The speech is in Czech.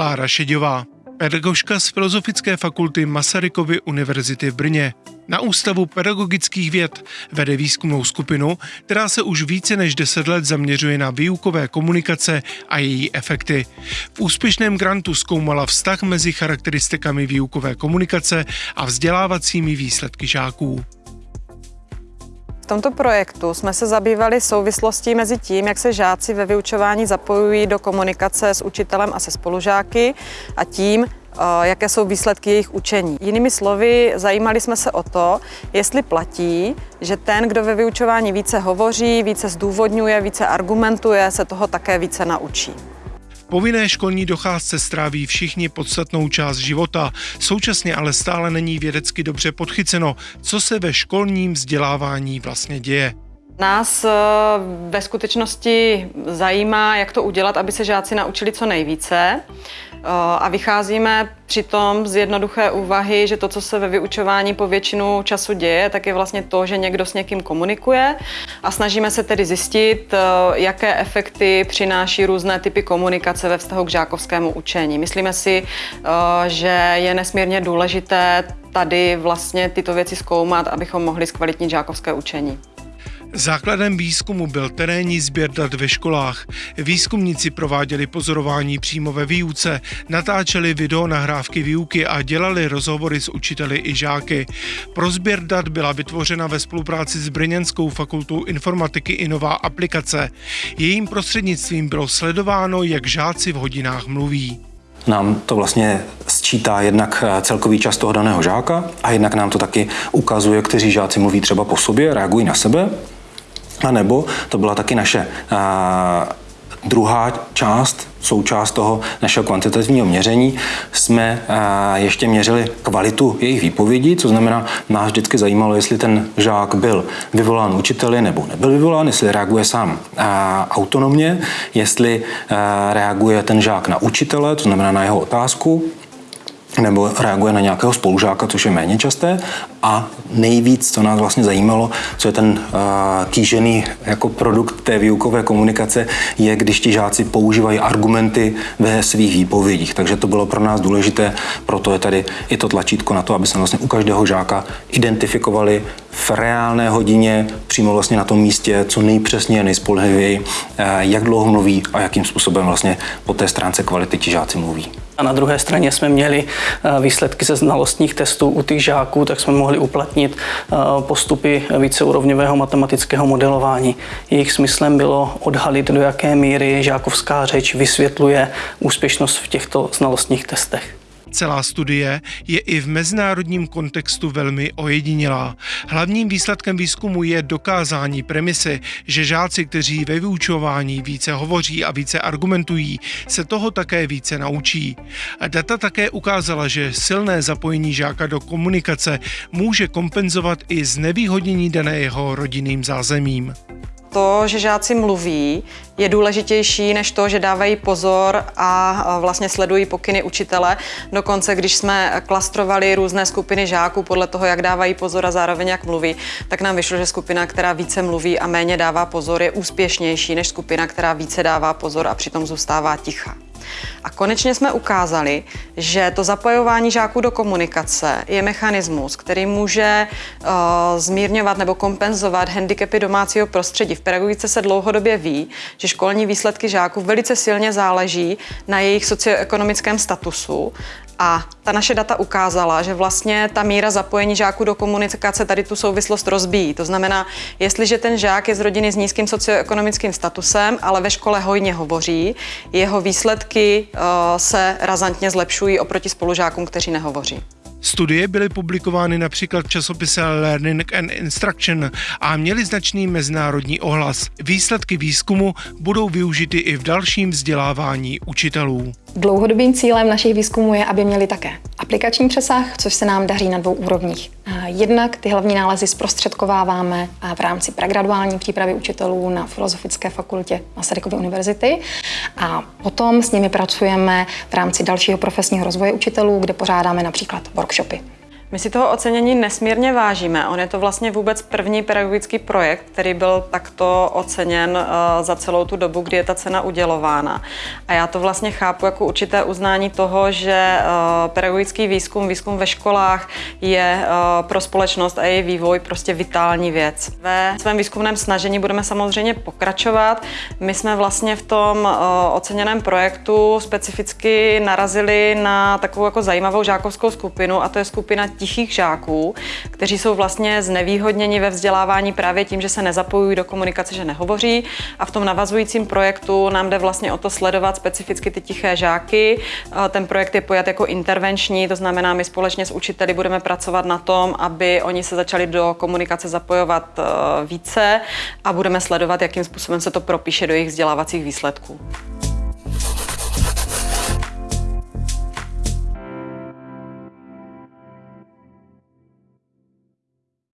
Klára Šeďová, pedagožka z Filozofické fakulty Masarykovy univerzity v Brně. Na Ústavu pedagogických věd vede výzkumnou skupinu, která se už více než 10 let zaměřuje na výukové komunikace a její efekty. V úspěšném grantu zkoumala vztah mezi charakteristikami výukové komunikace a vzdělávacími výsledky žáků tomto projektu jsme se zabývali souvislostí mezi tím, jak se žáci ve vyučování zapojují do komunikace s učitelem a se spolužáky a tím, eh, jaké jsou výsledky jejich učení. Jinými slovy, zajímali jsme se o to, jestli platí, že ten, kdo ve vyučování více hovoří, více zdůvodňuje, více argumentuje, se toho také více naučí povinné školní docházce stráví všichni podstatnou část života. Současně ale stále není vědecky dobře podchyceno, co se ve školním vzdělávání vlastně děje. Nás eh, ve skutečnosti zajímá, jak to udělat, aby se žáci naučili co nejvíce. Eh, a vycházíme přitom z jednoduché úvahy, že to, co se ve vyučování po většinu času děje, tak je vlastně to, že někdo s někým komunikuje a snažíme se tedy zjistit, eh, jaké efekty přináší různé typy komunikace ve vztahu k žákovskému učení. Myslíme si, že je nesmírně důležité tady vlastně tyto věci zkoumat, abychom mohli zkvalitnit žákovské učení. Základem výzkumu byl terénní sběr dat ve školách. Výzkumníci prováděli pozorování přímo ve výuce, natáčeli video nahrávky výuky a dělali rozhovory s učiteli i žáky. Pro sběr dat byla vytvořena ve spolupráci s Brněnskou fakultou informatiky i nová aplikace. Jejím prostřednictvím bylo sledováno, jak žáci v hodinách mluví. Nám to vlastně sčítá jednak eh, celkový čas toho daného žáka a jednak nám to taky ukazuje, kteří žáci mluví třeba po sobě, reagují na sebe a nebo to byla taky naše druhá část, součást toho našeho kvantitativního měření, jsme ještě měřili kvalitu jejich výpovědí, co znamená, nás vždycky zajímalo, jestli ten žák byl vyvolán učiteli nebo nebyl vyvolán, jestli reaguje sám autonomně, jestli reaguje ten žák na učitele, to znamená na jeho otázku, nebo reaguje na nějakého spolužáka, což je méně časté. A nejvíc, co nás vlastně zajímalo, co je ten uh, kýžený jako produkt té výukové komunikace, je, když ti žáci používají argumenty ve svých výpovědích. Takže to bylo pro nás důležité, proto je tady i to tlačítko na to, aby jsme vlastně u každého žáka identifikovali v reálné hodině, přímo vlastně na tom místě, co nejpřesněji nejspolehlivěji, uh, jak dlouho mluví a jakým způsobem vlastně po té stránce kvality ti žáci mluví. A na druhé straně jsme měli eh, výsledky ze znalostních testů u těch žáků, tak jsme mohli uplatnit eh, postupy víceúrovňového matematického modelování. Jejich smyslem bylo odhalit, do jaké míry žákovská řeč vysvětluje úspěšnost v těchto znalostních testech. Celá studie je i v mezinárodním kontextu velmi ojedinělá. Hlavním výsledkem výzkumu je dokázání premisy, že žáci, kteří ve vyučování více hovoří a více argumentují, se toho také více naučí. Data také ukázala, že silné zapojení žáka do komunikace může kompenzovat i znevýhodnění dané jeho rodinným zázemím to, že žáci mluví, je důležitější než to, že dávají pozor a vlastně sledují pokyny učitele. Dokonce, když jsme klastrovali různé skupiny žáků podle toho, jak dávají pozor a zároveň jak mluví, tak nám vyšlo, že skupina, která více mluví a méně dává pozor, je úspěšnější než skupina, která více dává pozor a přitom zůstává ticha. A konečně jsme ukázali, že to zapojování žáků do komunikace je mechanismus, který může uh, zmírňovat nebo kompenzovat handicapy domácího prostředí. V pedagogice se dlouhodobě ví, že školní výsledky žáků velice silně záleží na jejich socioekonomickém statusu a ta naše data ukázala, že vlastně ta míra zapojení žáků do komunikace tady tu souvislost rozbíjí. To znamená, jestliže ten žák je z rodiny s nízkým socioekonomickým statusem, ale ve škole hojně hovoří, jeho výsledky uh, se razantně zlepšují oproti spolužákům, kteří nehovoří. Studie byly publikovány například v časopise Learning and Instruction a měly značný mezinárodní ohlas. Výsledky výzkumu budou využity i v dalším vzdělávání učitelů. Dlouhodobým cílem našich výzkumů je, aby měli také aplikační přesah, což se nám daří na dvou úrovních. Jednak ty hlavní nálezy zprostředkováváme v rámci pregraduální přípravy učitelů na Filozofické fakultě Masarykovy univerzity a potom s nimi pracujeme v rámci dalšího profesního rozvoje učitelů, kde pořádáme například workshopy. My si toho ocenění nesmírně vážíme. On je to vlastně vůbec první pedagogický projekt, který byl takto oceněn uh, za celou tu dobu, kdy je ta cena udělována. A já to vlastně chápu jako určité uznání toho, že uh, pedagogický výzkum, výzkum ve školách je uh, pro společnost a její vývoj prostě vitální věc. Ve svém výzkumném snažení budeme samozřejmě pokračovat. My jsme vlastně v tom oceněném projektu specificky narazili na takovou jako zajímavou žákovskou skupinu a to je skupina tichých žáků, kteří jsou vlastně znevýhodněni ve vzdělávání právě tím, že se nezapojují do komunikace, že nehovoří a v tom navazujícím projektu nám jde vlastně o to sledovat specificky ty tiché žáky. Ten projekt je pojat jako intervenční, to znamená, my společně s učiteli budeme pracovat na tom, aby oni se začali do komunikace zapojovat eh, více a budeme sledovat, jakým způsobem se to propíše do jejich vzdělávacích výsledků.